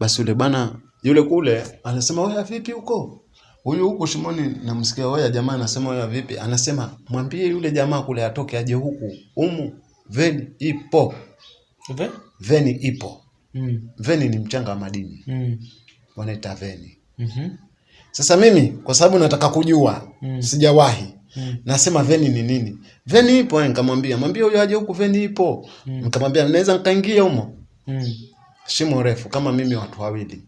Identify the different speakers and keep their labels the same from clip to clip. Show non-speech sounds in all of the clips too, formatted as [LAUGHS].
Speaker 1: Basi yule bwana yule kule anasema wewe vipi huko? Huyu huko shimoni namsikia wewe jamaa anasema wewe vipi? Anasema mwambie yule jamaa kule atoke aje huku. Umu veni ipo.
Speaker 2: Ve?
Speaker 1: Veni ipo.
Speaker 2: Mm.
Speaker 1: Veni ni mchanga wa madini.
Speaker 2: Mm.
Speaker 1: Wanaita veni.
Speaker 2: Mm -hmm.
Speaker 1: Sasa mimi kwa sababu nataka kujua,
Speaker 2: Mm.
Speaker 1: sijawahi.
Speaker 2: Mm.
Speaker 1: Nasema veni ni nini? Veni ipo, eh, nikamwambia, mwambie huyo aje huku veni ipo.
Speaker 2: Mm.
Speaker 1: Nikamwambia naweza nikaingia humo.
Speaker 2: Mm.
Speaker 1: Shimo refu kama mimi watu wawili.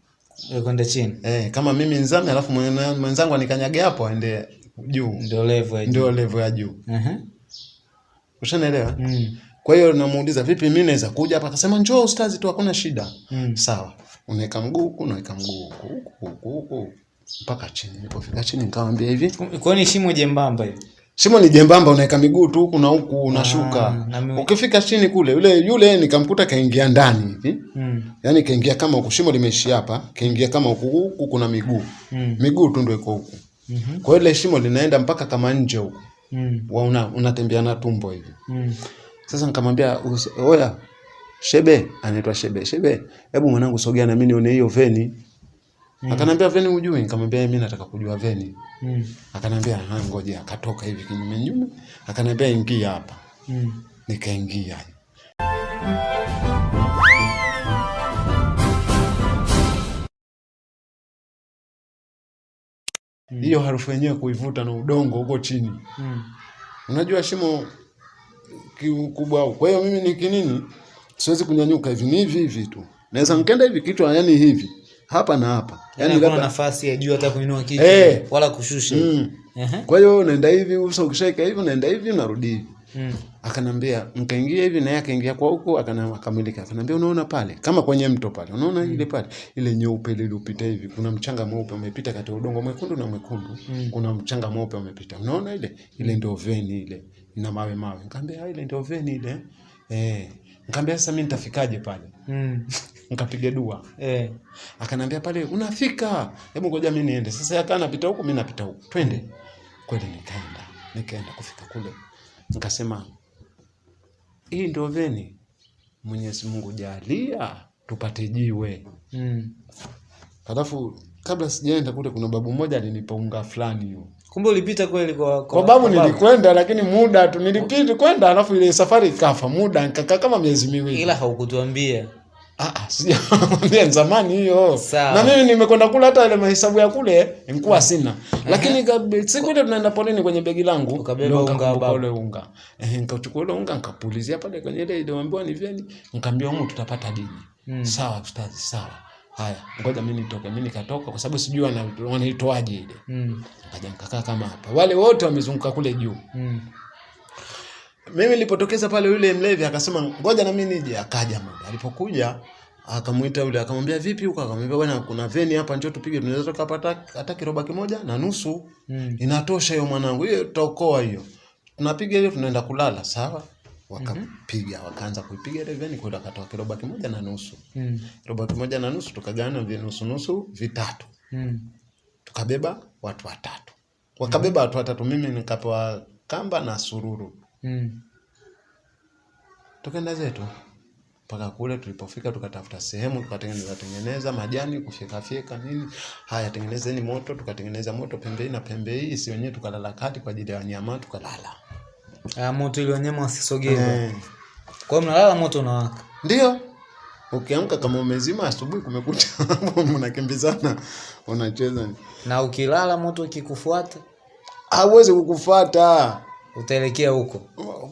Speaker 2: Kwenda chini.
Speaker 1: Eh, kama mimi nzame alafu mwenzangu anikanyage hapo aende juu.
Speaker 2: Ndio level ya juu.
Speaker 1: Ndio level ya juu.
Speaker 2: uh-huh.
Speaker 1: ushanaelewa
Speaker 2: Mm.
Speaker 1: Kwa hiyo namuuliza vipi mimi naweza kuja hapa? Akasema njoo ustazi tu hakuna shida.
Speaker 2: Mm.
Speaker 1: Sawa. Unaweka mguu huku, unaweka mguu huku, huku, huku, huku mpaka chini. Nilipofika chini nikamwambia hivi,
Speaker 2: Kwa ni shimo jembamba hivi.
Speaker 1: shimo ni jembamba, unaweka miguu tu huku na huku unashuka.
Speaker 2: Ah,
Speaker 1: Ukifika chini kule, yule yule nikamkuta kaingia ndani hivi.
Speaker 2: Mm.
Speaker 1: Yaani kaingia kama huku, shimo limeishia hapa, kaingia kama huku, huku kuna miguu.
Speaker 2: Mm.
Speaker 1: Miguu tu ndio iko huku.
Speaker 2: mm -hmm.
Speaker 1: Kwa hiyo ile shimo linaenda mpaka kama nje huku.
Speaker 2: Mm.
Speaker 1: Una, unatembea na tumbo hivi.
Speaker 2: Mm.
Speaker 1: Sasa nikamwambia oya Shebe, anaitwa Shebe. Shebe, hebu mwanangu sogea na mimi nione hiyo veni.
Speaker 2: Mm.
Speaker 1: Akanambia veni hujui? Nikamwambia mimi nataka kujua veni.
Speaker 2: Mm.
Speaker 1: Akanambia ah, ngoja. Akatoka hivi kinyume nyume, akanambia ingia hapa.
Speaker 2: Mm.
Speaker 1: Nikaingia. Hiyo harufu yenyewe kuivuta na udongo huko chini.
Speaker 2: Mm.
Speaker 1: Unajua shimo kikubwa au. Kwa hiyo mimi ni kinini? Siwezi kunyanyuka hivi, ni hivi hivi tu. Naweza nikaenda hivi kichwa yani hivi. Hapa na hapa. yani,
Speaker 2: yani
Speaker 1: labda
Speaker 2: nafasi ya juu hata kuinua kichwa
Speaker 1: hey,
Speaker 2: wala kushusha.
Speaker 1: mm. Kwa hiyo unaenda hivi, uso ukishaika hivi, unaenda hivi, unarudi hivi.
Speaker 2: Mm.
Speaker 1: Akanambia nkaingia hivi na yeye akaingia kwa huko akamilika. Akanambia unaona pale kama kwenye mto pale. Unaona mm. ile pale ile nyeupe ile iliyopita hivi. Kuna mchanga mweupe umepita kati ya udongo mwekundu na mwekundu.
Speaker 2: Mm.
Speaker 1: Kuna mchanga mweupe umepita. Unaona ile? Ile ndio veni ile. Ina mawe mawe. Nikamwambia "Ah, ile ndio veni ile. Eh. nkaambia sasa mimi nitafikaje pale?
Speaker 2: Mm. [LAUGHS]
Speaker 1: Nikapiga dua.
Speaker 2: Eh.
Speaker 1: Akanambia pale unafika. Hebu ngoja mimi niende. Sasa yeye kana napita huku mimi napita huku. Twende. Kweli nikaenda. Nikaenda kufika kule. Nikasema hii ndio veni. Mwenyezi Mungu jalia tupate jiwe.
Speaker 2: Mm.
Speaker 1: Alafu kabla sijaenda kule kuna babu mmoja alinipa unga fulani hiyo.
Speaker 2: Kumbe ulipita kweli kwa
Speaker 1: Kwa babu nilikwenda lakini muda tu nilipita kwenda alafu ile safari ikafa muda nikakaa kama miezi miwili.
Speaker 2: ila haukutuambia.
Speaker 1: Ah, ah, sijamwambia [LAUGHS] ni zamani hiyo. Na mimi nimekwenda kula hata ile mahesabu ya kule nilikuwa sina. Lakini siku ile tunaenda polini kwenye begi langu
Speaker 2: Ukabeba unga
Speaker 1: ule unga. Eh, nikachukua ule unga nikapulizia pale kwenye ile iliyoambiwa ni vyeni, nikamwambia huko tutapata dini.
Speaker 2: Mm.
Speaker 1: Sawa ustazi, sawa. Haya, ngoja mimi nitoke. Mimi nikatoka kwa sababu sijui wanaitoaje ile.
Speaker 2: Mm.
Speaker 1: Nikaja nikakaa kama hapa. Wale wote wamezunguka kule juu.
Speaker 2: Mm.
Speaker 1: Mimi nilipotokeza pale yule mlevi akasema ngoja na mimi nije, akaja muda. Alipokuja akamuita yule akamwambia vipi huko? Akamwambia bwana, kuna veni hapa, njoo tupige, tunaweza tukapata hata kiroba kimoja na nusu.
Speaker 2: Mm.
Speaker 1: Inatosha hiyo mwanangu, hiyo tutaokoa hiyo. Tunapiga hiyo, tunaenda kulala, sawa? Wakapiga, wakaanza kuipiga ile veni, kwenda akatoa kiroba kimoja na nusu.
Speaker 2: Mm.
Speaker 1: Kiroba kimoja na nusu tukagawana vinusu nusu vitatu.
Speaker 2: Mm.
Speaker 1: Tukabeba watu watatu. Wakabeba mm. watu watatu, mimi nikapewa kamba na sururu.
Speaker 2: Mm.
Speaker 1: tukaenda zetu mpaka kule tulipofika tukatafuta sehemu tukatengeneza tengeneza majani kufyekafyeka nini haya tengenezeni moto tukatengeneza moto pembeni na pembe hii si wenyewe tukalala kati kwa ajili ya wanyama tukalala
Speaker 2: Ah, moto ili wanyama wasisogee.
Speaker 1: eh.
Speaker 2: Kwa hiyo mnalala moto unawaka.
Speaker 1: ndio ukiamka kama umezima asubuhi kumekucha [LAUGHS] mnakimbizana unacheza
Speaker 2: Na ukilala moto ukikufuata
Speaker 1: hauwezi kukufuata
Speaker 2: utaelekea huko.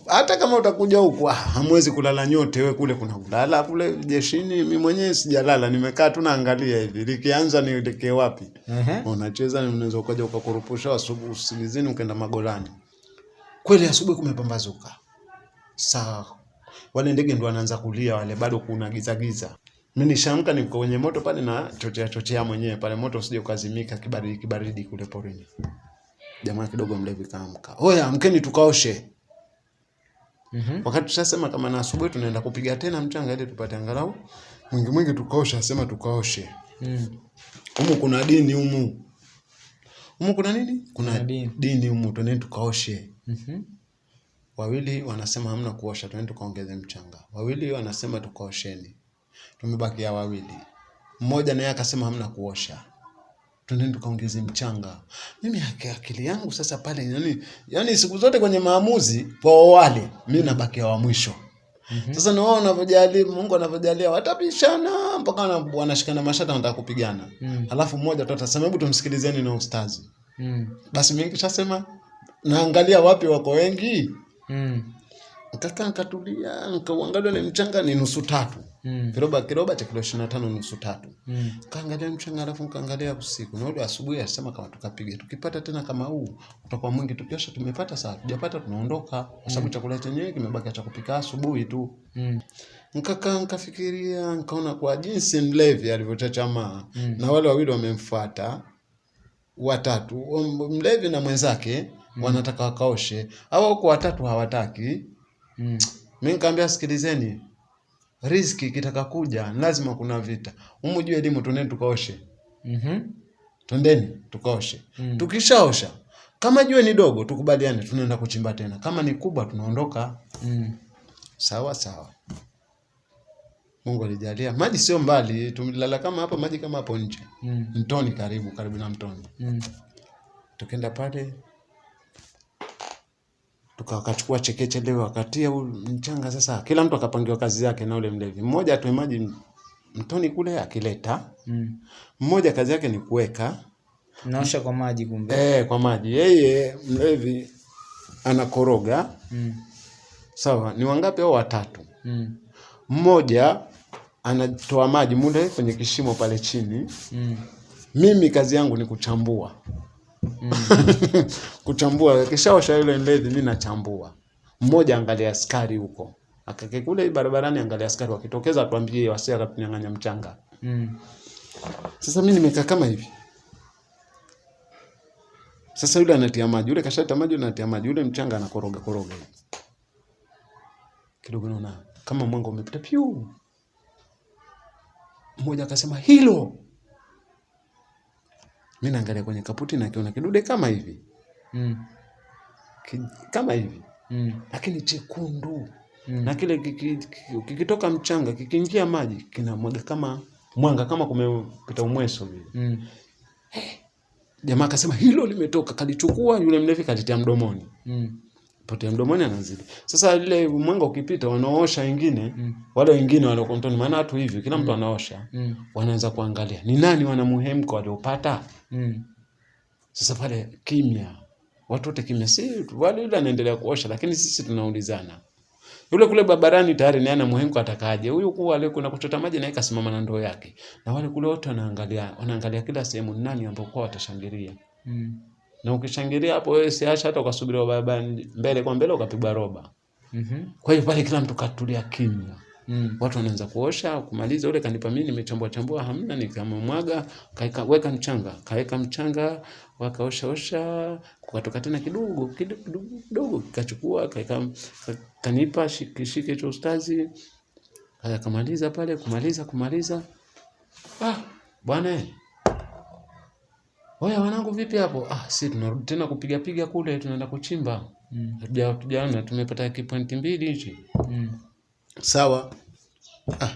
Speaker 1: hata kama utakuja huku ah, hamwezi kulala nyote we kule kuna kulala kule jeshini mi mwenyewe sijalala nimekaa tu naangalia hivi likianza nielekee wapi?
Speaker 2: Uh-huh.
Speaker 1: unacheza ni unaweza ukaja ukakurupusha asubuhi usingizini ukaenda magolani kweli asubuhi kumepambazuka. Saa wale ndege ndo wanaanza kulia wale bado kuna giza giza. Mi nishamka niko kwenye moto pale na chochea chochea mwenyewe pale moto usije ukazimika kibaridi kibaridi kule porini jamaa kidogo mlevi kaamka oya amkeni tukaoshe
Speaker 2: Mhm.
Speaker 1: wakati tushasema kama na asubuhi tunaenda kupiga tena mchanga ili tupate angalau mwingi mwingi tukaoshe asema tukaoshe
Speaker 2: Mm.
Speaker 1: humu kuna dini humu humu kuna nini kuna
Speaker 2: Kuna dini.
Speaker 1: dini humu tunaenda tukaoshe
Speaker 2: Mhm.
Speaker 1: wawili wanasema hamna kuosha, tunaenda tukaongeze mchanga. Wawili wanasema tukaosheni, tumebakia wawili. Mmoja naye akasema hamna kuosha, twendeni tukaongeze mchanga. Mimi akili yangu sasa pale, yani, yani siku zote kwenye maamuzi kwa wale mimi nabakia wa mwisho. Mm -hmm. Sasa na wao wanavyojalia, Mungu anavyojalia, watapishana mpaka wana- wanashikana mashata, wanataka kupigana.
Speaker 2: Mm.
Speaker 1: Alafu mmoja tu atasema hebu tumsikilizeni na ustazi.
Speaker 2: Mm.
Speaker 1: Basi mimi kishasema naangalia wapi wako wengi,
Speaker 2: Mm.
Speaker 1: nikakaa nikatulia, nikauangalia ule mchanga ni nusu tatu,
Speaker 2: Mm.
Speaker 1: kiroba kiroba cha kilo ishirini na tano nusu tatu.
Speaker 2: Mm.
Speaker 1: Kaangalia mchanga alafu nikaangalia usiku na asubuhi asema kama tukapiga tukipata tena kama huu utakuwa mwingi, tukiosha tumepata saa. tujapata tunaondoka, kwa sababu mm. chakula chenyewe kimebaki cha kupika asubuhi tu.
Speaker 2: Mm.
Speaker 1: Nikakaa nikafikiria, nikaona kwa jinsi mlevi alivyochachamaa
Speaker 2: Mm.
Speaker 1: na wale wawili wamemfuata watatu, mlevi na mwenzake mm. wanataka wakaoshe, au huko watatu hawataki.
Speaker 2: Mm.
Speaker 1: Mimi nikamwambia sikilizeni, riziki kitaka kuja lazima kuna vita. Humu juu elimu, twendeni tukaoshe,
Speaker 2: Mhm.
Speaker 1: twendeni tukaoshe.
Speaker 2: Mm.
Speaker 1: Tukishaosha kama jue ni dogo, tukubaliane, tunaenda kuchimba tena. Kama ni kubwa, tunaondoka.
Speaker 2: Mm.
Speaker 1: Sawa sawa. Mungu alijalia maji sio mbali, tumelala kama hapa, maji kama hapo nje,
Speaker 2: Mm.
Speaker 1: mtoni karibu karibu na mtoni.
Speaker 2: Mm.
Speaker 1: Tukenda pale tukakachukua chekeche leo wakatia mchanga. Sasa kila mtu akapangiwa kazi yake na ule mlevi, mmoja atoe maji mtoni kule akileta,
Speaker 2: Mm.
Speaker 1: mmoja kazi yake ni kuweka
Speaker 2: Naosha kwa maji kumbe.
Speaker 1: eh, kwa maji, yeye mlevi anakoroga.
Speaker 2: Mm.
Speaker 1: Sawa, ni wangapi? Au watatu.
Speaker 2: Mm.
Speaker 1: Mmoja anatoa maji mule kwenye kishimo pale chini
Speaker 2: Mm.
Speaker 1: mimi kazi yangu ni kuchambua [LAUGHS] kuchambua. Kishaosha ile ledhi, mimi nachambua. Mmoja angalia askari huko. Akake kule barabarani angalia askari wakitokeza atuambie wasi akatunyang'anya mchanga.
Speaker 2: Mm.
Speaker 1: sasa mimi nimekaa kama hivi. Sasa yule anatia maji yule kashata maji yule anatia maji yule mchanga anakoroga koroga. Kidogo naona kama mwanga umepita piu. Mmoja akasema hilo mi naangalia kwenye kaputi nakiona kidude kama hivi
Speaker 2: Mm.
Speaker 1: Ki, kama hivi
Speaker 2: Mm.
Speaker 1: lakini chekundu
Speaker 2: Mm.
Speaker 1: na kile kiki- kiki- kikitoka mchanga kikiingia maji kinamwaga kama mwanga kama kumepita umweso vile
Speaker 2: Mm.
Speaker 1: jamaa akasema hilo limetoka kalichukua yule mlevi kalitia mdomoni
Speaker 2: Mm.
Speaker 1: Potea mdomoni anazidi. Sasa ile mwanga ukipita wanaosha wengine
Speaker 2: Mm.
Speaker 1: wale wengine wale kontoni, maana watu hivi kila mtu anaosha.
Speaker 2: Mm.
Speaker 1: wanaanza kuangalia. Ni nani wana muhemko waliopata
Speaker 2: Mm.
Speaker 1: sasa pale kimya. Watu wote kimya. Si wale yule anaendelea kuosha lakini sisi tunaulizana. Yule kule babarani tayari naye ana muhemko atakaje? Huyu kuwa ale kuna kuchota maji naye kasimama na ndoo yake. Na wale kule wote wanaangalia wanaangalia kila sehemu nani ambao kwa watashangilia?
Speaker 2: Mm.
Speaker 1: Na ukishangilia hapo wewe siacha hata ukasubiri baba mbele kwa mbele ukapigwa roba
Speaker 2: Mhm.
Speaker 1: kwa hiyo pale kila mtu katulia kimya
Speaker 2: Mm.
Speaker 1: watu wanaanza kuosha kumaliza ule kanipa mimi nimechambua chambua hamna nikamwaga kaeka weka mchanga kaeka mchanga wakaosha osha kukatoka tena kidogo kidogo kidogo, kachukua, kikachukua kaeka kanipa shike shike cha ustazi Kaya kamaliza pale kumaliza kumaliza ah bwana eh. Oya wanangu vipi hapo? Ah, si tunarudi tena kupiga piga kule tunaenda kuchimba.
Speaker 2: Mm.
Speaker 1: Hatuja tujaona tumepata kipointi mbili hichi.
Speaker 2: Mm.
Speaker 1: Sawa. Ah,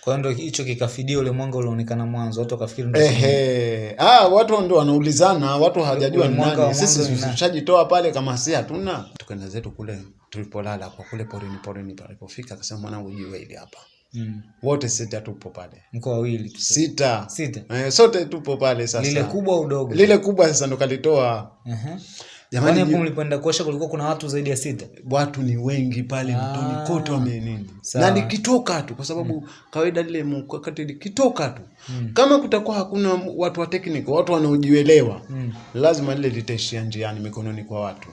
Speaker 2: Kwa hiyo ndo hicho kikafidia ule mwanga ulioonekana mwanzo, watu wakafikiri ndio.
Speaker 1: Ehe. Ah, watu ndo wanaulizana, watu hawajajua ni nani. Sisi tushajitoa pale kama si hatuna. Tukaenda zetu kule tulipolala kwa kule porini porini palipofika akasema mwanangu jiwe hili hapa.
Speaker 2: Mm.
Speaker 1: Wote sita tupo pale.
Speaker 2: mko wawili tu.
Speaker 1: Sita.
Speaker 2: Sita.
Speaker 1: Eh, sote tupo pale sasa.
Speaker 2: Lile kubwa udogo.
Speaker 1: Lile kubwa sasa ndo kalitoa.
Speaker 2: Uh -huh.
Speaker 1: Jamani
Speaker 2: hapo mlipoenda kulikuwa kuna watu zaidi ya sita?
Speaker 1: watu ni wengi pale
Speaker 2: Ah.
Speaker 1: mtoni kote wamenini na nikitoka tu kwa sababu mm. kawaida lile mkakati likitoka tu
Speaker 2: Mm.
Speaker 1: kama kutakuwa hakuna watu wa technical watu wanaojielewa
Speaker 2: Mm.
Speaker 1: lazima lile litaishia njiani mikononi kwa watu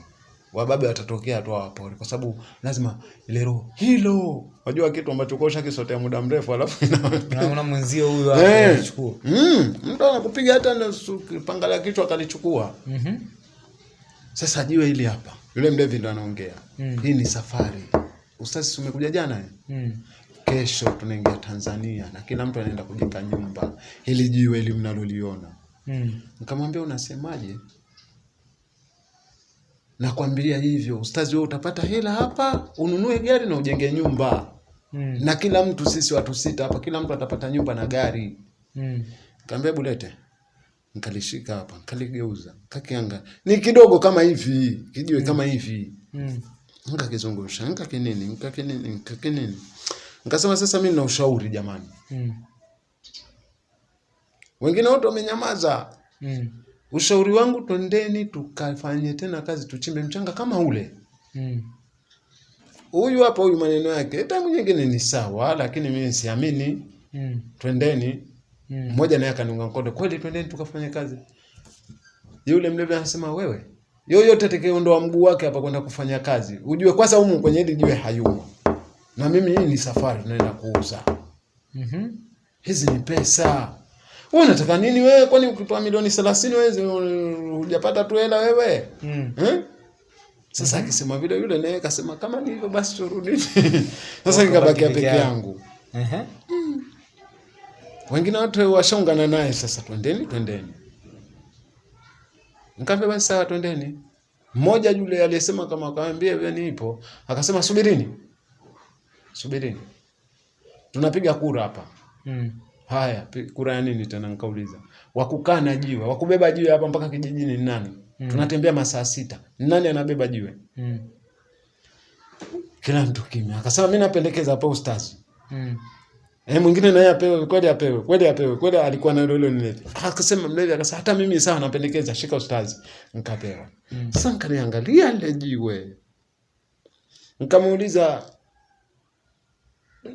Speaker 1: wababe watatokea tu wapori kwa sababu lazima ile roho hilo wajua kitu ambacho kosha kisotea muda mrefu alafu [LAUGHS]
Speaker 2: Unaona mwenzio huyu
Speaker 1: Eh.
Speaker 2: anachukua.
Speaker 1: mm, mtu anakupiga hata na panga la kichwa akalichukua
Speaker 2: Mhm.
Speaker 1: sasa jiwe hili hapa yule mlevi ndo anaongea
Speaker 2: Mm.
Speaker 1: hii ni safari ustazi umekuja jana eh?
Speaker 2: Mm.
Speaker 1: kesho tunaingia Tanzania na kila mtu anaenda kujenga nyumba hili jiwe hili mnaloliona
Speaker 2: Mm.
Speaker 1: nikamwambia unasemaje nakwambia hivyo ustazi wewe utapata hela hapa ununue gari na ujenge nyumba
Speaker 2: Mm.
Speaker 1: na kila mtu sisi watu sita hapa kila mtu atapata nyumba na gari
Speaker 2: Mm.
Speaker 1: kaambia bulete nkalishika hapa nkaligeuza kakianga ni kidogo kama hivi kijiwe mm. kama hivi
Speaker 2: Mm.
Speaker 1: nkakizungusha nkakinini nkakinini nkakinini nkasema sasa mi na ushauri jamani
Speaker 2: Mm.
Speaker 1: wengine wote wamenyamaza
Speaker 2: Mm.
Speaker 1: Ushauri wangu twendeni tukafanye tena kazi tuchimbe mchanga kama ule
Speaker 2: Mm.
Speaker 1: huyu hapa huyu maneno yake tangu nyingine ni sawa lakini mimi siamini
Speaker 2: Mm.
Speaker 1: twendeni
Speaker 2: Mm.
Speaker 1: mmoja naye akaniunga mkono kweli twendeni tukafanye kazi yule mlevi anasema wewe yoyote atakayeondoa mguu wake hapa kwenda kufanya kazi ujue kwanza humu kwenye hili jiwe hayumo na mimi hii ni safari tunaenda kuuza
Speaker 2: Mhm.
Speaker 1: hizi ni pesa wewe unataka nini wewe kwani ukitoa milioni 30 wewe hujapata tu hela wewe
Speaker 2: Mm.
Speaker 1: eh? Sasa akisema vile yule naye akasema kama ni hivyo basi turudi. [LAUGHS] Sasa nikabakia peke yangu.
Speaker 2: Ehe.
Speaker 1: Wengine watu washaungana naye sasa twendeni twendeni. Nikamwambia basi sawa twendeni. Mmoja yule aliyesema kama akamwambia hivi nipo, akasema subirini. Subirini. Tunapiga kura hapa.
Speaker 2: Mm.
Speaker 1: Haya, kura ya nini tena nikauliza. Wakukaa na jiwe, wakubeba jiwe hapa mpaka kijijini ni nani?
Speaker 2: Mm.
Speaker 1: Tunatembea masaa sita. Ni Nani anabeba jiwe?
Speaker 2: Mm.
Speaker 1: Kila mtu kimya. Akasema mimi napendekeza hapo ustazi.
Speaker 2: Mm.
Speaker 1: Eh, mwingine naye apewe, kweli apewe, kweli apewe, kweli alikuwa na hilo mlevi. Akasema mlevi akasema hata mimi sawa napendekeza shika ustazi. Nikapewa.
Speaker 2: Mm.
Speaker 1: Sasa nikaliangalia lile jiwe. Nikamuuliza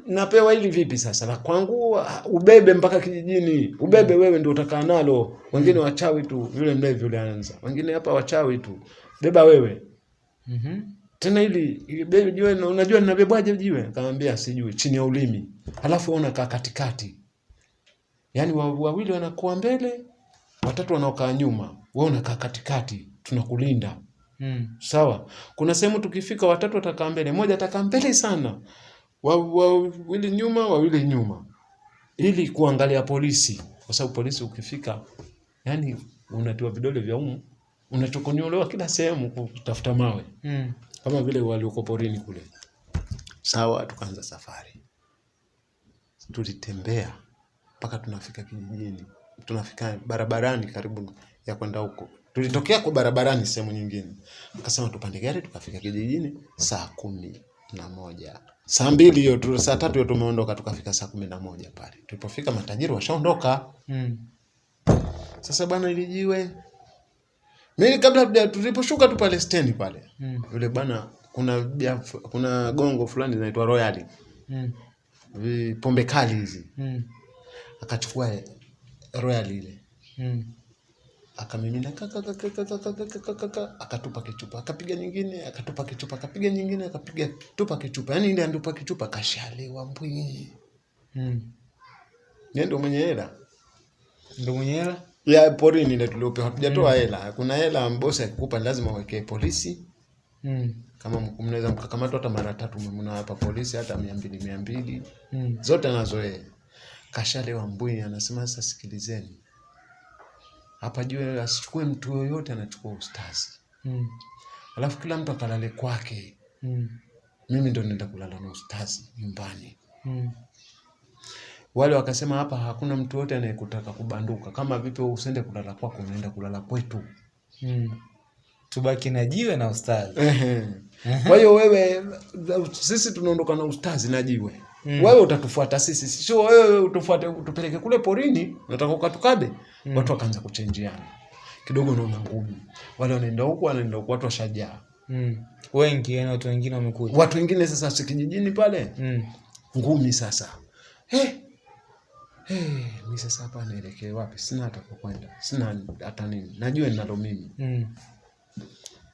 Speaker 1: napewa hili vipi sasa? La kwangu ubebe mpaka kijijini. Ubebe wewe ndio utakaa nalo. Wengine wachawi tu, yule mlevi yule anaanza. Wengine hapa wachawi tu. Beba wewe.
Speaker 2: Mhm.
Speaker 1: Tena ili ili bebe jiwe unajua ninabebwaje jiwe? Nikamwambia sijui, chini ya ulimi. Halafu ona unakaa katikati. Yaani wawili wanakuwa mbele, watatu wanaokaa nyuma. Wewe unakaa katikati, tunakulinda.
Speaker 2: Mm.
Speaker 1: Sawa. Kuna sehemu tukifika watatu watakaa mbele, moja atakaa mbele sana. Wa- Wawili nyuma, wawili nyuma. Ili kuangalia polisi, kwa sababu polisi ukifika yani unatiwa vidole vya umu, unachokonyolewa kila sehemu kutafuta mawe
Speaker 2: Mm.
Speaker 1: kama vile walioko porini kule. Sawa, tukaanza safari. Tulitembea mpaka tunafika kijijini, tunafika barabarani karibu ya kwenda huko. Tulitokea kwa barabarani sehemu nyingine, akasema tupande gari, tukafika kijijini saa kumi na moja saa mbili hiyo tu, saa tatu hiyo tumeondoka, tukafika saa kumi na moja pale. Tulipofika matajiri washaondoka.
Speaker 2: Mm.
Speaker 1: Sasa bwana, ilijiwe mimi kabla tuliposhuka tu pale stendi pale
Speaker 2: Mm.
Speaker 1: yule bwana kuna bia, kuna gongo fulani linaitwa Royal
Speaker 2: Mm.
Speaker 1: pombe kali hizi
Speaker 2: Mm.
Speaker 1: akachukua Royal ile
Speaker 2: Mm.
Speaker 1: Akamimina kaka kaka kaka kaka kaka kaka akatupa kichupa akapiga nyingine akatupa kichupa akapiga nyingine akapiga tupa kichupa yani ile andupa kichupa kashalewa mbwi
Speaker 2: Mm.
Speaker 1: yeye ndo mwenye hela
Speaker 2: Ndo mwenye hela?
Speaker 1: ya porini ile tuliopewa hatujatoa hela kuna hela mbosi akikupa lazima uwekee polisi
Speaker 2: Mm.
Speaker 1: kama mnaweza mkakamatwa hata mara tatu mna hapa polisi hata mia mbili mia mbili
Speaker 2: Mm.
Speaker 1: zote anazo yeye. Kashalewa mbwi, anasema sasa, sikilizeni hapa juu, asichukue mtu yoyote, anachukua ustazi,
Speaker 2: Mm.
Speaker 1: alafu kila mtu akalale kwake.
Speaker 2: Mm.
Speaker 1: Mimi ndo nenda kulala na ustazi nyumbani.
Speaker 2: Mm.
Speaker 1: Wale wakasema hapa hakuna mtu yote anayekutaka kubanduka. Kama vipi usende kulala kwako, unaenda kulala kwetu.
Speaker 2: Mm. Tubaki na jiwe na ustazi.
Speaker 1: Kwa hiyo wewe, sisi tunaondoka na ustazi na jiwe
Speaker 2: Mm.
Speaker 1: wewe utatufuata sisi, sio wewe utufuate utupeleke kule porini, nataka ukatukabe. Watu wakaanza kuchenjiana kidogo, naona ngumu, wale wanaenda huku wanaenda huku, watu washajaa.
Speaker 2: Mm. Wengi yani watu wengine wamekuja.
Speaker 1: Watu wengine sasa si kijijini pale,
Speaker 2: Mm.
Speaker 1: ngumi sasa. Hey, hey, mi sasa hapa naelekea wapi? Sina hata kwenda, sina hata nini, najua ninalo mimi.
Speaker 2: Mm.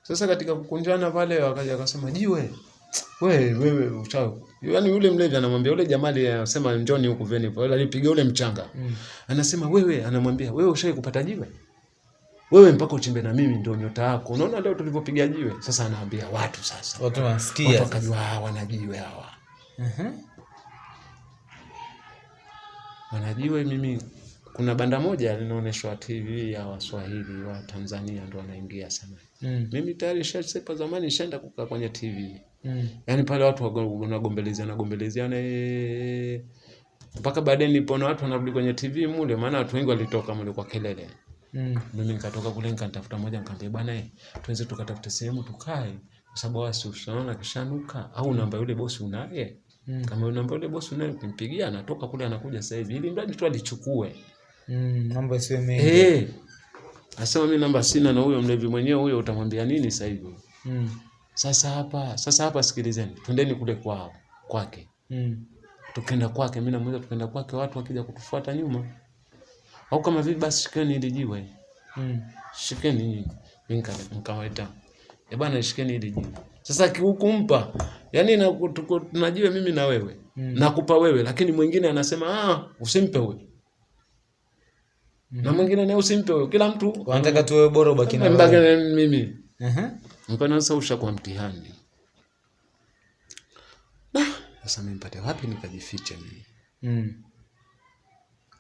Speaker 1: Sasa katika kukunjana pale, wakaja akasema jiwe wewe wewe uchawi. Yaani yule mlevi anamwambia yule jamali anasema njoni huku veni, pale alipiga yule mchanga.
Speaker 2: Mm.
Speaker 1: Anasema wewe, anamwambia wewe ushawahi kupata jiwe? Wewe mpaka uchimbe na mimi ndio nyota yako. Unaona leo tulivyopiga jiwe. Sasa anaambia watu sasa.
Speaker 2: Watu
Speaker 1: Watu wakajua hawa wanajiwe hawa.
Speaker 2: Mhm. Uh -huh.
Speaker 1: Wanajiwe mimi kuna banda moja linaonyeshwa TV ya Waswahili wa Tanzania ndo wanaingia sana.
Speaker 2: Mm.
Speaker 1: Mimi tayari shasepa zamani nishaenda kukaa kwenye TV.
Speaker 2: Mm.
Speaker 1: Yaani pale watu wanagombelezeana gombelezeana eh, mpaka baadaye nilipoona watu wanarudi kwenye TV mule, maana watu wengi walitoka mule kwa kelele.
Speaker 2: Mm.
Speaker 1: Mimi nikatoka kule nikatafuta moja nikamwambia bwana eh, tuweze tukatafute sehemu tukae kwa sababu wasi usiona kishanuka au namba yule bosi unaye.
Speaker 2: Mm.
Speaker 1: Kama namba yule bosi unaye ukimpigia anatoka kule anakuja sasa hivi ili mradi tu alichukue.
Speaker 2: Mm. Mambo yasiwe mengi.
Speaker 1: Eh. Asema mimi namba sina na huyo mlevi mwenyewe huyo utamwambia nini sasa hivi?
Speaker 2: Mm.
Speaker 1: Sasa hapa, sasa hapa sikilizeni. Twendeni kule kwao, kwake.
Speaker 2: Mm.
Speaker 1: Tukenda kwake, mimi namuuliza tukenda kwake watu wakija kutufuata nyuma. Au kama vipi basi shikeni hili jiwe.
Speaker 2: Mm.
Speaker 1: Shikeni nyinyi. Mimi nika- nikawaita. Eh bana shikeni hili jiwe. Sasa kiukumpa. yani na tunajiwe mimi na wewe.
Speaker 2: Mm.
Speaker 1: Nakupa wewe lakini mwingine anasema ah usimpe Na mwingine naye usimpe huyo. Kila mtu
Speaker 2: Wanataka tuwe bora ubaki na
Speaker 1: Mbaki
Speaker 2: wewe.
Speaker 1: na mimi.
Speaker 2: Aha.
Speaker 1: Mpana sasa ushakuwa mtihani. Na Sasa mimi nipate wapi nikajifiche mimi?
Speaker 2: Mm.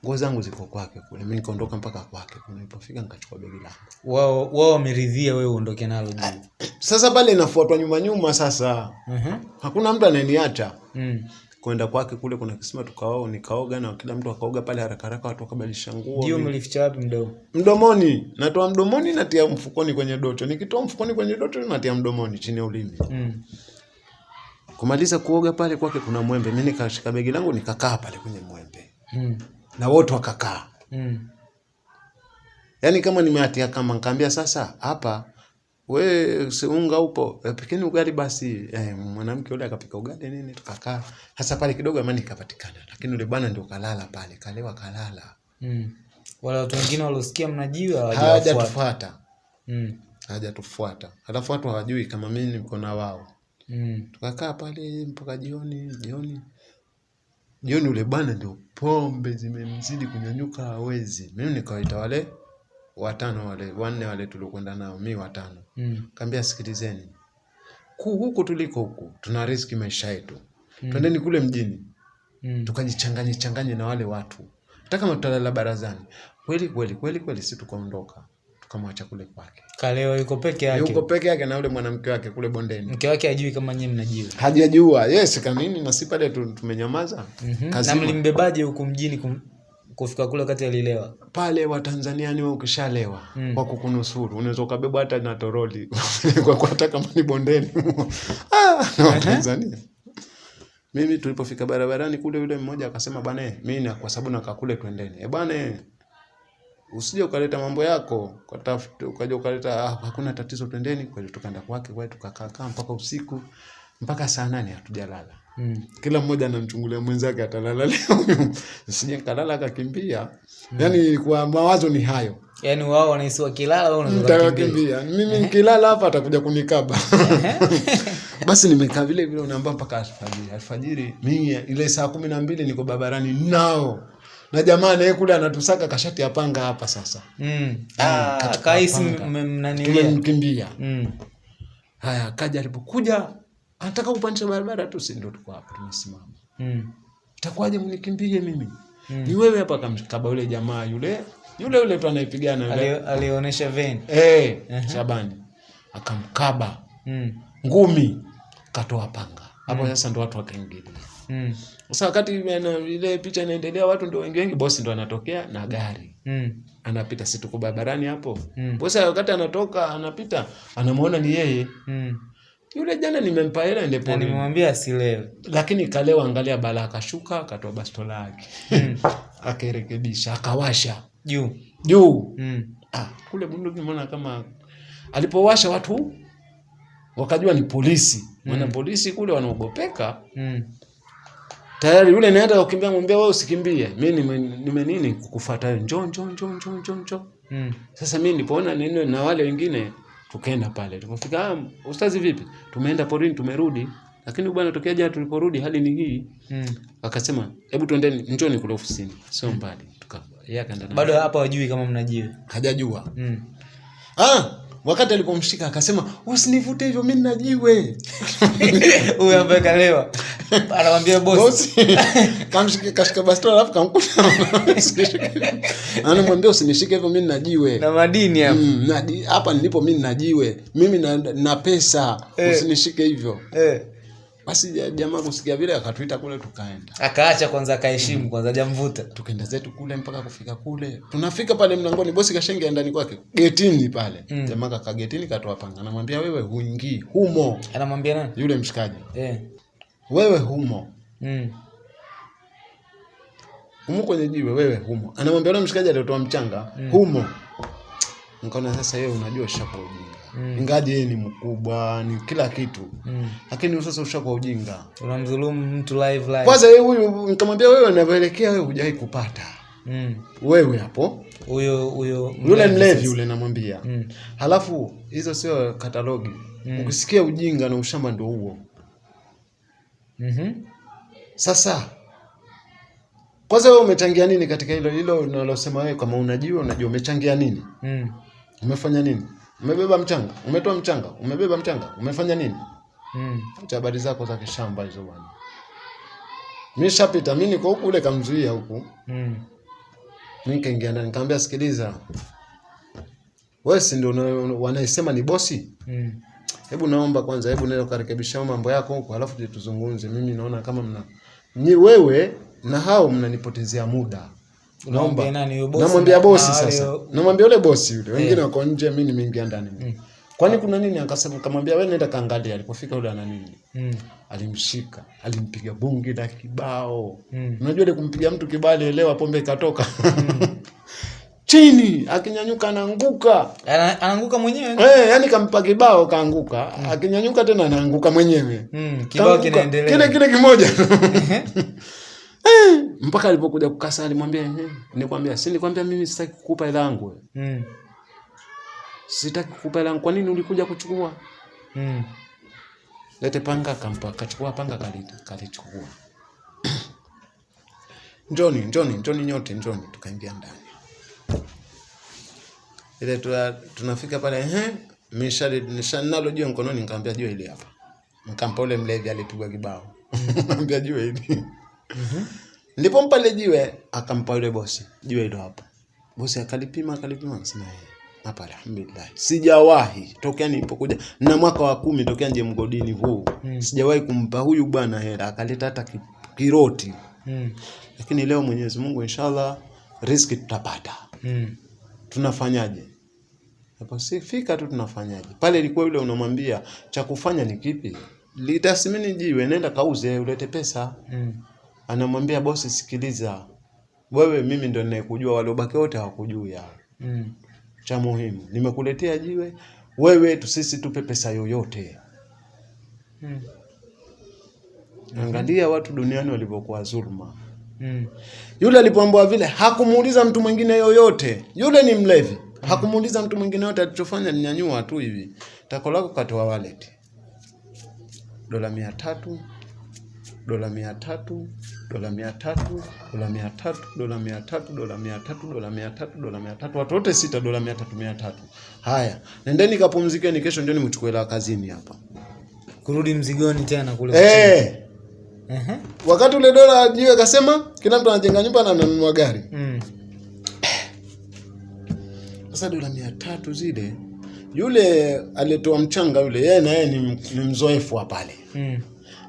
Speaker 1: Nguo zangu ziko kwake kule. Mimi nikaondoka mpaka kwake. Kuna nilipofika nikachukua begi langu.
Speaker 2: Wao wao wameridhia wewe uondoke nalo juu.
Speaker 1: Sasa pale inafuatwa nyuma nyuma sasa.
Speaker 2: Ehe.
Speaker 1: Hakuna mtu ananiacha.
Speaker 2: Mm.
Speaker 1: Kwenda kwake kule kuna kisima tukao nikaoga na kila mtu akaoga pale haraka haraka watu wakabadilisha nguo.
Speaker 2: Ndio mlificha wapi mdomo?
Speaker 1: Mdomoni, natoa mdomoni natia mfukoni kwenye doto. Nikitoa mfukoni kwenye doto natia mdomoni chini ya ulimi.
Speaker 2: Mm.
Speaker 1: Kumaliza kuoga pale kwake kuna mwembe. Mimi nikashika begi langu nikakaa pale kwenye mwembe.
Speaker 2: Mm.
Speaker 1: Na wote wakakaa.
Speaker 2: Mm.
Speaker 1: Yaani kama nimeatia kama nikaambia sasa hapa we si unga upo e, pikeni ugali basi e, mwanamke yule akapika ugali nini tukakaa. Hasa pale kidogo amani ikapatikana lakini yule bwana ndio kalala pale kalewa kalala.
Speaker 2: Mm. Wale watu wengine waliosikia mnajiwa
Speaker 1: hawajatufuata.
Speaker 2: Mm.
Speaker 1: hawajatufuata. Halafu watu hawajui kama mimi niko na wao.
Speaker 2: Mm.
Speaker 1: tukakaa pale mpaka jioni jioni. Jioni ule bwana ndio pombe zimemzidi kunyanyuka hawezi. Mimi nikawaita wale watano wale wanne wale tuliokwenda nao mi watano
Speaker 2: Mm.
Speaker 1: kaambia sikilizeni ku huku tuliko huku tuna riski maisha yetu mm. twendeni kule mjini
Speaker 2: Mm.
Speaker 1: tukajichanganye changanye na wale watu hata kama tutalala barazani kweli kweli kweli kweli si tukaondoka tukamwacha kule kwake
Speaker 2: kaleo yuko peke yake.
Speaker 1: yuko peke yake na yule mwanamke wake kule bondeni
Speaker 2: Mke wake hajui kama nyinyi mnajiwa.
Speaker 1: hajajua yes kanini na si pale tumenyamaza
Speaker 2: mm -hmm.
Speaker 1: Na
Speaker 2: mlimbebaje huku mjini kum, kufika kule wakati alilewa?
Speaker 1: pale watanzania ni wewe ukishalewa
Speaker 2: Mm.
Speaker 1: kwa kukunusuru. Unaweza ukabebwa hata na toroli. [LAUGHS] Kwa hata kama ni bondeni. [LAUGHS] Ah, na watanzania. Mimi tulipofika barabarani kule yule mmoja akasema bwana eh, mimi na kwa sababu nakaa kule twendeni. Eh bwana eh, usije ukaleta mambo yako. Ukatafuta ukaja ukaleta ah, hakuna tatizo twendeni. Kweli tukaenda kwake kweli tukakaa mpaka usiku. Mpaka saa nane hatujalala
Speaker 2: Mm.
Speaker 1: kila mmoja anamchungulia mwenzake atalala [LAUGHS] leo sije kalala akakimbia Mm. yani kwa mawazo ni hayo
Speaker 2: Yaani wao wanahisi wakilala wao unaweza kukimbia.
Speaker 1: mimi nikilala hapa atakuja kunikaba [LAUGHS] basi nimekaa vile vile unaambia mpaka alfajiri alfajiri mimi ile saa kumi na mbili niko barabarani nao na jamaa naye kule anatusaka kashati ya panga hapa sasa
Speaker 2: Mm. Ah,
Speaker 1: katika
Speaker 2: kaisi mnanilia.
Speaker 1: tumemkimbia
Speaker 2: Mm.
Speaker 1: haya kaja alipokuja anataka upanisha barabara tu si ndio tuko hapa tumesimama
Speaker 2: Mm.
Speaker 1: itakuwaje mnikimbie mimi
Speaker 2: Mm.
Speaker 1: ni wewe hapa kamkaba yule jamaa yule yule yule tu anayepigana
Speaker 2: alionyesha veni
Speaker 1: eh Shabani akamkaba
Speaker 2: Mm.
Speaker 1: ngumi katoa panga hapo mm. sasa ndo watu wakaingilia
Speaker 2: Mm.
Speaker 1: sasa wakati ile picha inaendelea watu ndio wengi wengi bosi ndo anatokea na gari
Speaker 2: Mm.
Speaker 1: anapita si tuko barabarani hapo
Speaker 2: Mm.
Speaker 1: bosi wakati anatoka anapita anamuona ni yeye
Speaker 2: Mm.
Speaker 1: Yule jana nimempa hela ende pole.
Speaker 2: nimemwambia asilewe.
Speaker 1: lakini kalewa angalia bala akashuka akatoa bastola yake [LAUGHS]
Speaker 2: Mm.
Speaker 1: akarekebisha akawasha
Speaker 2: Juu.
Speaker 1: juu
Speaker 2: Mm.
Speaker 1: ah, kule bunduki nimeona kama alipowasha watu wakajua ni polisi maana polisi kule wanaogopeka
Speaker 2: Mm.
Speaker 1: tayari yule naenda kukimbia mwambia wewe usikimbie mimi nime, nime nini kukufuata wewe njoo njoo njoo njoo njoo njoo
Speaker 2: Mm.
Speaker 1: sasa mimi nilipoona neno na wale wengine tukaenda pale Tukafika, ah, ustazi vipi? Tumeenda porini tumerudi. Lakini bwana tokea jana tuliporudi hali ni hii.
Speaker 2: Mm.
Speaker 1: akasema hebu twendeni njoni kule ofisini. Sio mbali tuka yeye akaenda
Speaker 2: Bado hapa wajui kama mnajiwe.
Speaker 1: hajajua.
Speaker 2: Mm.
Speaker 1: ah wakati alipomshika akasema usinivute hivyo mi najiwe [LAUGHS]
Speaker 2: Huyu ambaye kalewa. [LAUGHS] anamwambia bosi [LAUGHS]
Speaker 1: kashika bastola alafu kamkuta. Anamwambia usinishike hivyo mi najiwe
Speaker 2: na madini hapa
Speaker 1: Mm, nadi- hapa nilipo mi najiwe mimi na, na pesa.
Speaker 2: Eh.
Speaker 1: usinishike hivyo.
Speaker 2: Eh.
Speaker 1: Basi ja- jamaa kusikia vile akatuita kule tukaenda.
Speaker 2: Akaacha kwanza akaheshimu kwanza jamvuta
Speaker 1: tukaenda zetu kule mpaka kufika kule. Tunafika pale mlangoni bosi kashaingia ndani kwake getini pale.
Speaker 2: Mm.
Speaker 1: jamaa kaka getini katoa panga anamwambia wewe huingii humo.
Speaker 2: Anamwambia nani?
Speaker 1: Yule mshikaji.
Speaker 2: Eh.
Speaker 1: wewe humo.
Speaker 2: Mm.
Speaker 1: humo kwenye jiwe wewe humo. Anamwambia yule mshikaji aliotoa mchanga mm. humo. Nikaona sasa yeye unajua ushakuwa ujinga
Speaker 2: Mm.
Speaker 1: ingaji yeye ni mkubwa ni kila kitu
Speaker 2: Mm.
Speaker 1: lakini sasa ushakuwa ujinga
Speaker 2: unamdhulumu mtu live live
Speaker 1: kwanza yeye huyu nikamwambia wewe unavyoelekea wewe hujawahi kupata
Speaker 2: Mm.
Speaker 1: wewe hapo
Speaker 2: huyo huyo
Speaker 1: yule mlevi yule namwambia
Speaker 2: Mm.
Speaker 1: halafu hizo sio katalogi
Speaker 2: Mm.
Speaker 1: ukisikia ujinga na ushamba ndio huo
Speaker 2: Mhm.
Speaker 1: sasa kwanza wewe umechangia nini katika hilo hilo unalosema wewe kama unajua unajua umechangia nini
Speaker 2: Mm.
Speaker 1: umefanya nini umebeba mchanga? Umetoa mchanga? Umebeba mchanga? Umefanya nini?
Speaker 2: Mm.
Speaker 1: acha habari zako za kishamba hizo bwana. Mi shapita mi niko huku ule kamzuia huku.
Speaker 2: Mm.
Speaker 1: Mimi nikaingia ndani nikamwambia sikiliza. Wewe si ndio wanaisema ni bosi?
Speaker 2: Mm.
Speaker 1: hebu naomba kwanza hebu nenda ukarekebisha mambo yako huko alafu tuzungumze. Mimi naona kama mna ni wewe na hao mnanipotezea muda
Speaker 2: Bosi
Speaker 1: namwambia bosi sasa. namwambia yule bosi yule. Wengine wako nje mi nimeingia ndani. Kwani kuna nini? Akasema kamwambia wewe nenda kaangalia alipofika yule ana nini?
Speaker 2: Mm.
Speaker 1: alimshika. Alimpiga bungi la kibao.
Speaker 2: Mm.
Speaker 1: unajua ile kumpiga mtu kibao alielewa pombe ikatoka. [LAUGHS] Chini! Akinyanyuka anaanguka.
Speaker 2: Ana- anaanguka mwenyewe?
Speaker 1: Eh, yani kampa kibao kaanguka. Akinyanyuka tena anaanguka mwenyewe.
Speaker 2: Mm. kibao kinaendelea.
Speaker 1: Kile kile kimoja [LAUGHS] Eh, [SIGHS] mpaka alipokuja kukasa alimwambia "Eh, nikwambia si nikwambia mimi sitaki kukupa hela yangu
Speaker 2: mm.
Speaker 1: sitaki kukupa hela yangu kwa nini ulikuja kuchukua?
Speaker 2: Mm.
Speaker 1: lete panga kampa, kachukua panga kalita, kalichukua [CLEARS THROAT] njoni njoni njoni nyote njoni tukaingia ndani. Ile tuna, tunafika pale ehe mishali nishanalo jiwe mkononi nikamwambia jua ile hapa. Nikampa ule mlevi alipigwa kibao. [LAUGHS] Nikamwambia jua hili ndipo mpale jiwe akampa yule bosi. Jiwe hilo hapa. Bosi akalipima akalipima akasema "Eh, hapa alhamdulillah. Sijawahi tokea nilipokuja na mwaka wa kumi tokea nje mgodini huu.
Speaker 2: Mm.
Speaker 1: sijawahi kumpa huyu bwana hela akaleta hata kiroti.
Speaker 2: Mm.
Speaker 1: lakini leo mwenyezi mungu inshallah riski tutapata.
Speaker 2: Mm.
Speaker 1: tunafanyaje? Hapo si fika tu tunafanyaje? Pale ilikuwa yule unamwambia cha kufanya ni kipi? Litasimini jiwe nenda kauze ulete pesa.
Speaker 2: Mm.
Speaker 1: Anamwambia bosi sikiliza. Wewe mimi ndo ninayekujua. Waliobaki wote hawakujui ya
Speaker 2: Mm.
Speaker 1: cha muhimu nimekuletea jiwe. Wewe tu sisi tupe pesa yoyote.
Speaker 2: Mm.
Speaker 1: angalia watu duniani walivyokuwa dhuluma
Speaker 2: Mm.
Speaker 1: yule alipoambiwa vile hakumuuliza mtu mwingine yoyote. Yule ni mlevi. Hakumuuliza mtu mwingine yoyote, alichofanya ni nyanyua tu hivi. Tako lako katoa wallet. Dola mia tatu dola mia tatu dola mia tatu dola mia tatu dola mia tatu dola mia tatu dola mia tatu dola mia tatu watu wote sita dola mia tatu mia tatu haya nendeni kapumzikeni kesho ndio nimchukue la kazini hapa
Speaker 2: kurudi mzigoni tena kule
Speaker 1: eh
Speaker 2: Ehe.
Speaker 1: wakati ule dola jiwe akasema kila mtu anajenga nyumba na ananunua gari
Speaker 2: Mm.
Speaker 1: Sasa dola mia tatu zile, yule aliyetoa mchanga yule, yeye na yeye ni, ni mzoefu wa pale.
Speaker 2: Mm.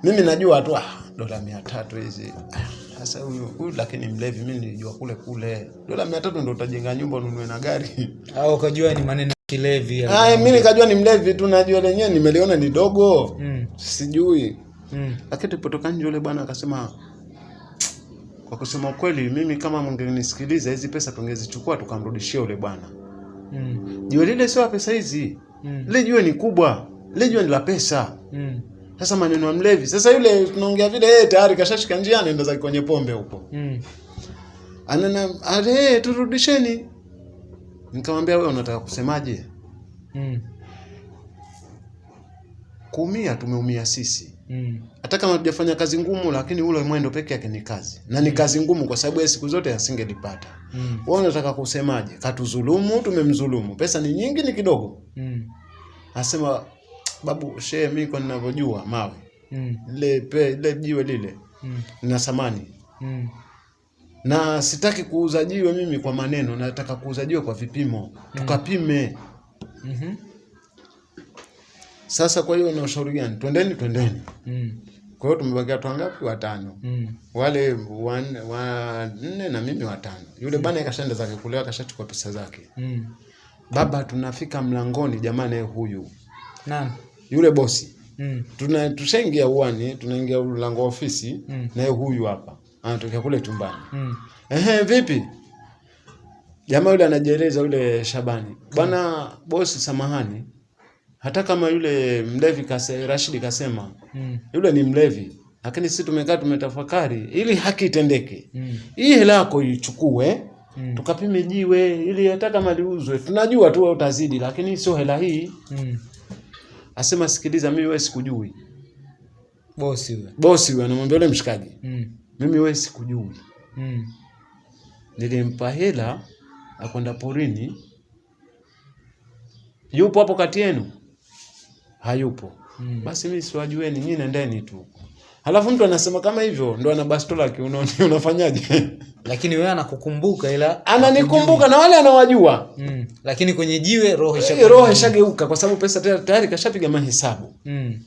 Speaker 1: Mimi najua tu ah, dola mia tatu hizi Ah, sasa huyu huyu, lakini mlevi, mimi nilijua kule kule dola mia tatu ndo utajenga nyumba ununue na gari.
Speaker 2: au ukajua ni maneno ya kilevi ya-
Speaker 1: mi mimi nikajua ni mlevi tu, najua lenyewe nimeliona ni dogo,
Speaker 2: Mm.
Speaker 1: sijui.
Speaker 2: Mm.
Speaker 1: Lakini tupotoka nje, yule bwana akasema, kwa kusema kweli, mimi kama mngenisikiliza hizi pesa tungezichukua tukamrudishia yule bwana.
Speaker 2: Mm.
Speaker 1: Jiwe lile sio la pesa hizi,
Speaker 2: Mm.
Speaker 1: lile jiwe ni kubwa, lile jiwe ni la pesa.
Speaker 2: Mm.
Speaker 1: Sasa maneno ya mlevi. Sasa yule tunaongea vile yeye tayari kashashika njia anaenda zake kwenye pombe huko.
Speaker 2: Mm.
Speaker 1: Anana ale turudisheni. Nikamwambia wewe unataka kusemaje?
Speaker 2: Mm.
Speaker 1: Kuumia tumeumia sisi.
Speaker 2: Mm.
Speaker 1: Hata kama hatujafanya kazi ngumu lakini ule mwendo peke yake ni kazi. Na ni kazi ngumu kwa sababu yeye siku zote asingelipata.
Speaker 2: Mm.
Speaker 1: Wewe unataka kusemaje? Katuzulumu, tumemzulumu. Pesa ni nyingi ni kidogo.
Speaker 2: Mm.
Speaker 1: Anasema babu shehe mimi kwa ninavyojua mawe.
Speaker 2: Mm.
Speaker 1: le pe, jiwe lile
Speaker 2: Mm.
Speaker 1: na samani
Speaker 2: Mm.
Speaker 1: na sitaki kuuza jiwe mimi kwa maneno, nataka kuuza jiwe kwa vipimo, tukapime.
Speaker 2: mm -hmm.
Speaker 1: Sasa kwa hiyo na ushauri gani? Twendeni, twendeni.
Speaker 2: Mm.
Speaker 1: Kwa hiyo tumebakia watu wangapi? Watano.
Speaker 2: Mm.
Speaker 1: Wale wanne wa na mimi watano. Yule mm. bana kashaenda zake kulewa, kashachukua pesa zake.
Speaker 2: Mm.
Speaker 1: Baba, tunafika mlangoni, jamani, huyu
Speaker 2: Nani?
Speaker 1: Yule bosi
Speaker 2: Mm.
Speaker 1: tuna tushaingia uani, tunaingia mlango wa ofisi
Speaker 2: Mm.
Speaker 1: naye huyu hapa anatokea kule tumbani
Speaker 2: Mm.
Speaker 1: Ehe, vipi? Jamaa yule anajieleza yule Shabani. Bwana mm. bosi, samahani. Hata kama yule mlevi kase, Rashidi kasema
Speaker 2: Mm.
Speaker 1: yule ni mlevi, lakini sisi tumekaa tumetafakari ili haki itendeke.
Speaker 2: Mm.
Speaker 1: Hii hela yako ichukue
Speaker 2: Mm.
Speaker 1: tukapime jiwe ili hata kama liuzwe. Tunajua tu utazidi, lakini sio hela hii.
Speaker 2: Mm.
Speaker 1: Asema sikiliza, mimi wewe sikujui.
Speaker 2: Bosi huyo.
Speaker 1: Bosi huyo anamwambia yule mshikaji,
Speaker 2: Mm.
Speaker 1: mimi wewe sikujui.
Speaker 2: Mm.
Speaker 1: Nilimpa hela akwenda porini. Yupo hapo kati yenu? Hayupo.
Speaker 2: Mm.
Speaker 1: Basi mimi siwajueni, nyinyi nendeni tu. Halafu mtu anasema kama hivyo ndo ana bastola kiunoni, [LAUGHS] unafanyaje?
Speaker 2: Lakini wewe anakukumbuka ila
Speaker 1: Ananikumbuka na wale anawajua.
Speaker 2: Mm. Lakini kwenye jiwe roho
Speaker 1: Roho ishageuka kwa sababu pesa tayari kashapiga mahesabu.
Speaker 2: Mm.